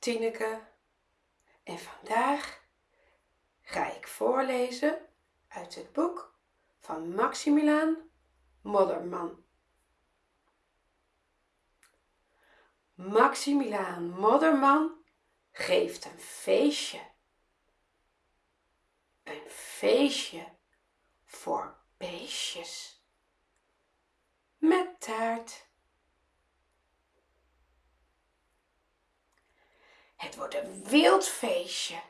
Tineke en vandaag ga ik voorlezen uit het boek van Maximiliaan Modderman. Maximiliaan Modderman geeft een feestje. Een feestje voor beestjes met taart. Het wordt een wild feestje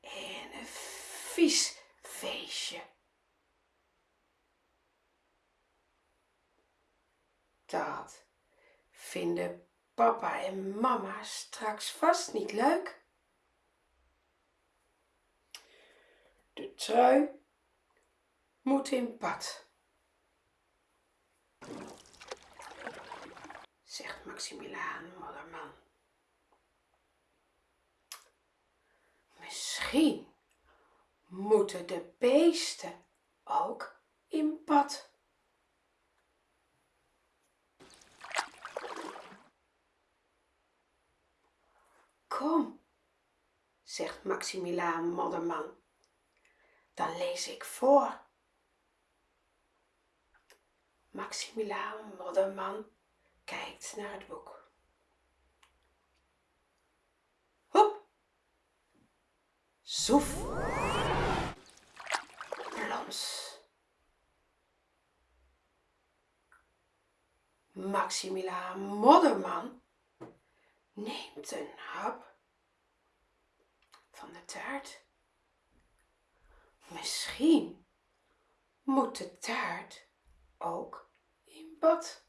en een vies feestje. Dat vinden papa en mama straks vast niet leuk. De trui moet in pad, zegt Maximiliaan Modderman. Misschien moeten de beesten ook in pad. Kom, zegt Maximiliaan Modderman, dan lees ik voor. Maximiliaan Modderman kijkt naar het boek. Soef! Plons! Maximiliaan Modderman neemt een hap van de taart. Misschien moet de taart ook in bad.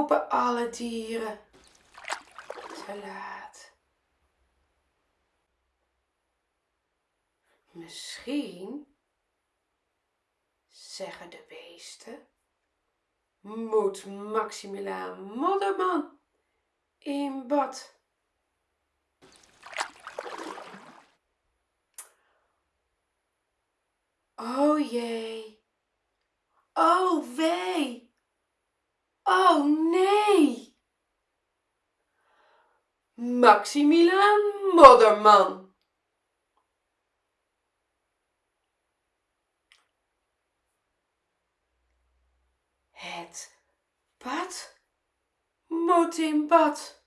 Roepen alle dieren. Te laat. Misschien, zeggen de beesten, moet Maximiliaan Modderman in bad. Oh jee. Oh wee. Oh nee. Maximiliaan Modderman. Het bad moet in bad.